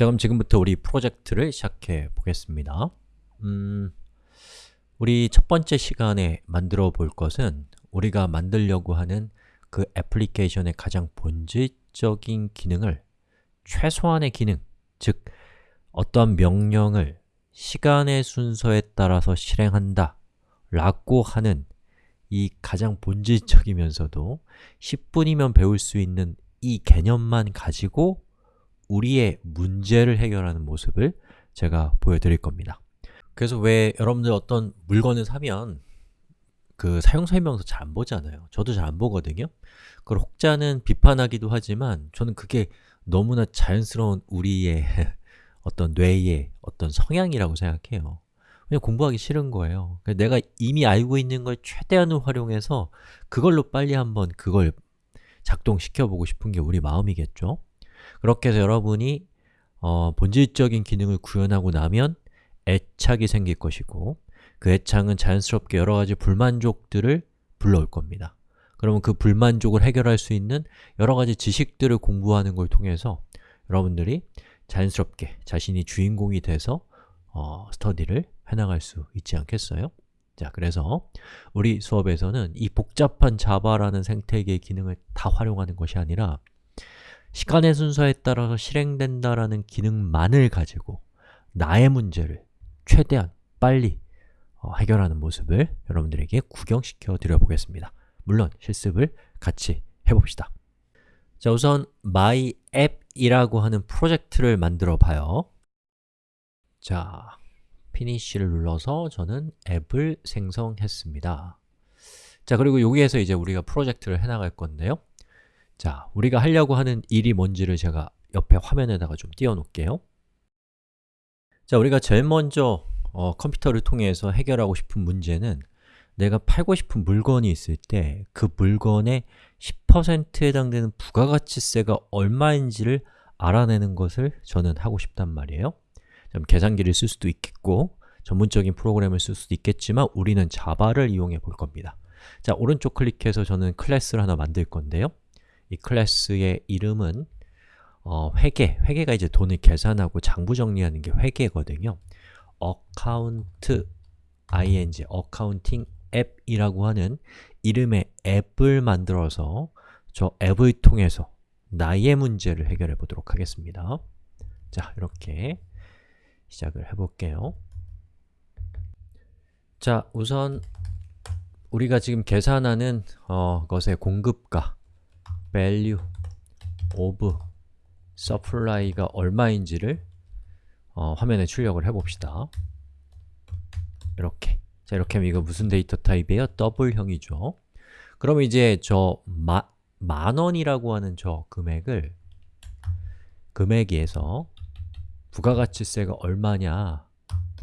자 그럼 지금부터 우리 프로젝트를 시작해 보겠습니다. 음, 우리 첫 번째 시간에 만들어 볼 것은 우리가 만들려고 하는 그 애플리케이션의 가장 본질적인 기능을 최소한의 기능, 즉 어떠한 명령을 시간의 순서에 따라서 실행한다 라고 하는 이 가장 본질적이면서도 10분이면 배울 수 있는 이 개념만 가지고 우리의 문제를 해결하는 모습을 제가 보여드릴 겁니다. 그래서 왜 여러분들 어떤 물건을 사면 그 사용설명서 잘 안 보잖아요. 저도 잘 안 보거든요. 그걸 혹자는 비판하기도 하지만 저는 그게 너무나 자연스러운 우리의 어떤 뇌의 어떤 성향이라고 생각해요. 그냥 공부하기 싫은 거예요. 내가 이미 알고 있는 걸 최대한으로 활용해서 그걸로 빨리 한번 그걸 작동시켜 보고 싶은 게 우리 마음이겠죠 그렇게 해서 여러분이 어, 본질적인 기능을 구현하고 나면 애착이 생길 것이고 그 애착은 자연스럽게 여러 가지 불만족들을 불러올 겁니다 그러면 그 불만족을 해결할 수 있는 여러 가지 지식들을 공부하는 걸 통해서 여러분들이 자연스럽게 자신이 주인공이 돼서 어, 스터디를 해나갈 수 있지 않겠어요? 자, 그래서 우리 수업에서는 이 복잡한 자바라는 생태계의 기능을 다 활용하는 것이 아니라 시간의 순서에 따라서 실행된다라는 기능만을 가지고 나의 문제를 최대한 빨리 어, 해결하는 모습을 여러분들에게 구경시켜 드려 보겠습니다. 물론 실습을 같이 해봅시다. 자 우선 myApp이라고 하는 프로젝트를 만들어 봐요. 자, 피니쉬를 눌러서 저는 앱을 생성했습니다. 자, 그리고 여기에서 이제 우리가 프로젝트를 해나갈 건데요 자, 우리가 하려고 하는 일이 뭔지를 제가 옆에 화면에다가 좀 띄워놓을게요. 자, 우리가 제일 먼저 어, 컴퓨터를 통해서 해결하고 싶은 문제는 내가 팔고 싶은 물건이 있을 때 그 물건의 10%에 해당되는 부가가치세가 얼마인지를 알아내는 것을 저는 하고 싶단 말이에요. 좀 계산기를 쓸 수도 있겠고 전문적인 프로그램을 쓸 수도 있겠지만 우리는 자바를 이용해 볼 겁니다. 자, 오른쪽 클릭해서 저는 클래스를 하나 만들 건데요 이 클래스의 이름은 어, 회계, 회계가 이제 돈을 계산하고 장부 정리하는 게 회계거든요. Account, ing, accounting 앱이라고 하는 이름의 앱을 만들어서 저 앱을 통해서 나의 문제를 해결해 보도록 하겠습니다. 자, 이렇게 시작을 해볼게요. 자, 우선 우리가 지금 계산하는 어, 것의 공급가 value of supply가 얼마인지를 어, 화면에 출력을 해봅시다 이렇게 자 이렇게 하면 이거 무슨 데이터 타입이에요? 더블형이죠 그럼 이제 저 마, 만 원이라고 하는 저 금액을 금액에서 부가가치세가 얼마냐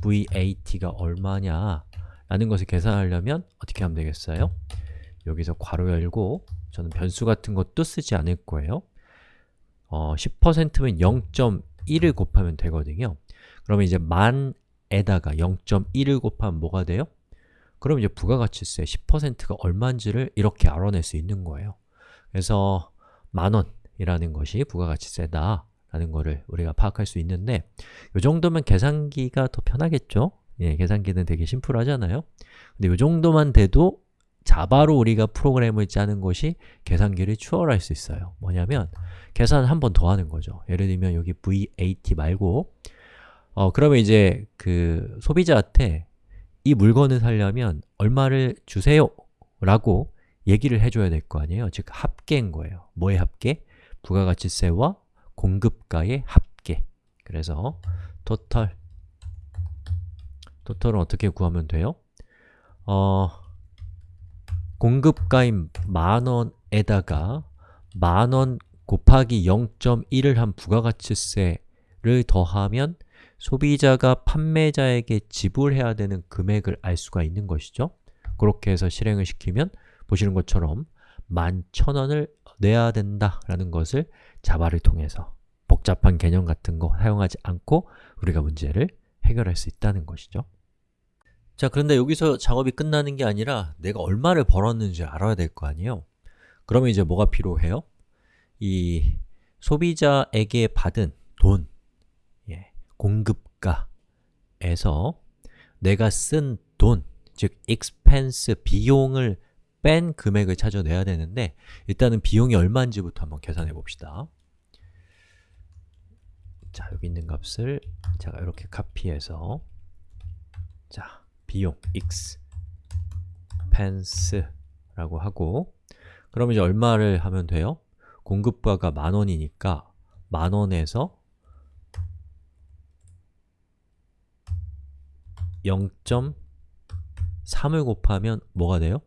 VAT가 얼마냐 라는 것을 계산하려면 어떻게 하면 되겠어요? 여기서 괄호 열고 저는 변수 같은 것도 쓰지 않을 거예요 어, 10%면 0.1을 곱하면 되거든요 그러면 이제 만에다가 0.1을 곱하면 뭐가 돼요? 그럼 이제 부가가치세 10%가 얼마인지를 이렇게 알아낼 수 있는 거예요 그래서 만원이라는 것이 부가가치세다 라는 것을 우리가 파악할 수 있는데 이 정도면 계산기가 더 편하겠죠? 예, 계산기는 되게 심플하잖아요 근데 이 정도만 돼도 자바로 우리가 프로그램을 짜는 것이 계산기를 추월할 수 있어요. 뭐냐면 계산을 한 번 더 하는 거죠. 예를 들면 여기 VAT 말고 어, 그러면 이제 그 소비자한테 이 물건을 사려면 얼마를 주세요? 라고 얘기를 해줘야 될 거 아니에요? 즉 합계인 거예요. 뭐의 합계? 부가가치세와 공급가의 합계. 그래서 토탈 토탈은 어떻게 구하면 돼요? 어, 공급가인 만원에다가 만원 곱하기 0.1을 한 부가가치세를 더하면 소비자가 판매자에게 지불해야 되는 금액을 알 수가 있는 것이죠. 그렇게 해서 실행을 시키면 보시는 것처럼 11,000원을 내야 된다라는 것을 자바를 통해서 복잡한 개념 같은 거 사용하지 않고 우리가 문제를 해결할 수 있다는 것이죠 자, 그런데 여기서 작업이 끝나는 게 아니라 내가 얼마를 벌었는지 알아야 될 거 아니에요? 그러면 이제 뭐가 필요해요? 이 소비자에게 받은 돈, 공급가에서 내가 쓴 돈, 즉 expense, 비용을 뺀 금액을 찾아내야 되는데 일단은 비용이 얼마인지부터 한번 계산해 봅시다 자, 여기 있는 값을 제가 이렇게 카피해서 자, 비용 expense라고 하고 그럼 이제 얼마를 하면 돼요? 공급가가 만원이니까 만원에서 0.3을 곱하면 뭐가 돼요?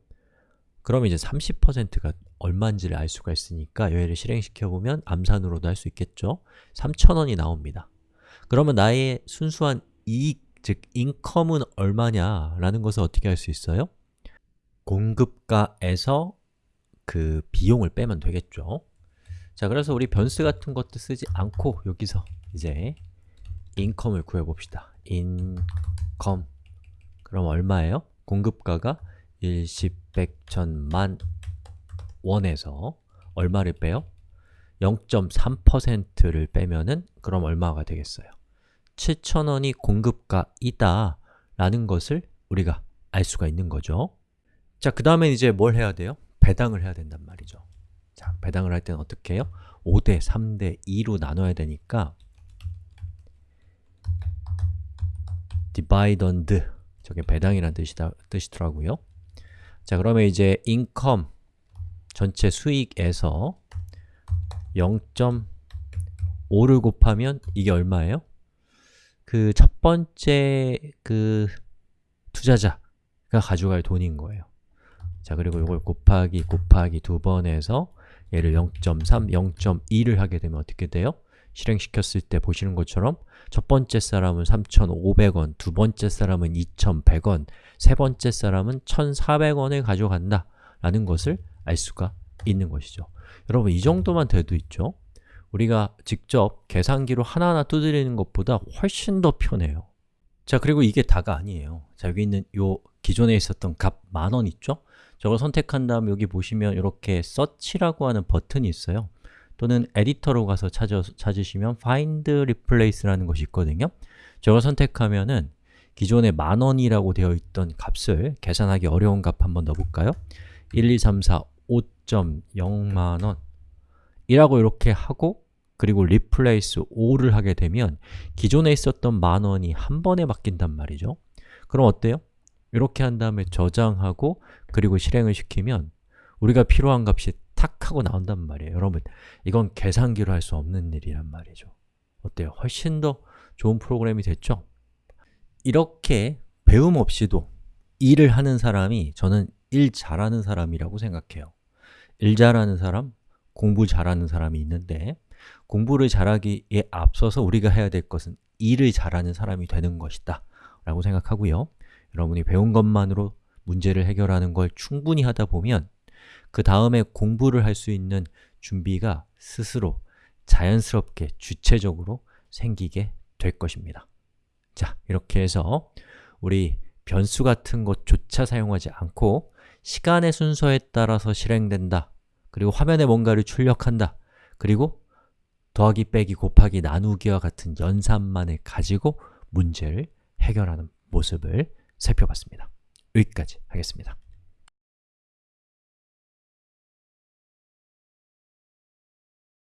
그럼 이제 30%가 얼마인지를 알 수가 있으니까 얘를 실행시켜보면 암산으로도 할 수 있겠죠? 3,000원이 나옵니다. 그러면 나의 순수한 이익, 즉 인컴은 얼마냐 라는 것을 어떻게 할 수 있어요? 공급가에서 그 비용을 빼면 되겠죠? 자, 그래서 우리 변수 같은 것도 쓰지 않고 여기서 이제 인컴을 구해봅시다. 인컴 그럼 얼마예요? 공급가가 1, 10, 100, 1000 만 원에서 얼마를 빼요? 0.3%를 빼면은 그럼 얼마가 되겠어요? 7,000원이 공급가이다 라는 것을 우리가 알 수가 있는 거죠 자, 그 다음에 이제 뭘 해야 돼요? 배당을 해야 된단 말이죠 자, 배당을 할 때는 어떻게 해요? 5대 3대 2로 나눠야 되니까 dividend 저게 배당이라는 뜻이다, 뜻이더라고요 자, 그러면 이제 income 전체 수익에서 0.5를 곱하면 이게 얼마예요? 그 첫 번째 그 투자자가 가져갈 돈인 거예요 자, 그리고 이걸 곱하기 곱하기 두 번 해서 얘를 0.3, 0.2를 하게 되면 어떻게 돼요? 실행시켰을 때 보시는 것처럼 첫 번째 사람은 3,500원, 두 번째 사람은 2,100원, 세 번째 사람은 1,400원을 가져간다 라는 것을 알 수가 있는 것이죠 여러분 이 정도만 돼도 있죠? 우리가 직접 계산기로 하나하나 두드리는 것보다 훨씬 더 편해요. 자 그리고 이게 다가 아니에요. 자 여기 있는 요 기존에 있었던 값 만 원 있죠? 저걸 선택한 다음 여기 보시면 이렇게 search라고 하는 버튼이 있어요. 또는 에디터로 가서 찾아, 찾으시면 find replace라는 것이 있거든요. 저걸 선택하면은 기존에 만 원이라고 되어 있던 값을 계산하기 어려운 값 한번 넣어볼까요? 1, 2, 3, 4, 5.0만원 이라고 이렇게 하고 그리고 replace 5를 하게 되면 기존에 있었던 만 원이 한 번에 바뀐단 말이죠 그럼 어때요? 이렇게 한 다음에 저장하고 그리고 실행을 시키면 우리가 필요한 값이 탁 하고 나온단 말이에요 여러분, 이건 계산기로 할 수 없는 일이란 말이죠 어때요? 훨씬 더 좋은 프로그램이 됐죠? 이렇게 배움 없이도 일을 하는 사람이 저는 일 잘하는 사람이라고 생각해요 일 잘하는 사람, 공부 잘하는 사람이 있는데 공부를 잘하기에 앞서서 우리가 해야 될 것은 일을 잘하는 사람이 되는 것이다 라고 생각하고요. 여러분이 배운 것만으로 문제를 해결하는 걸 충분히 하다 보면 그 다음에 공부를 할 수 있는 준비가 스스로 자연스럽게 주체적으로 생기게 될 것입니다. 자, 이렇게 해서 우리 변수 같은 것조차 사용하지 않고 시간의 순서에 따라서 실행된다 그리고 화면에 뭔가를 출력한다 그리고 더하기, 빼기, 곱하기, 나누기와 같은 연산만을 가지고 문제를 해결하는 모습을 살펴봤습니다. 여기까지 하겠습니다.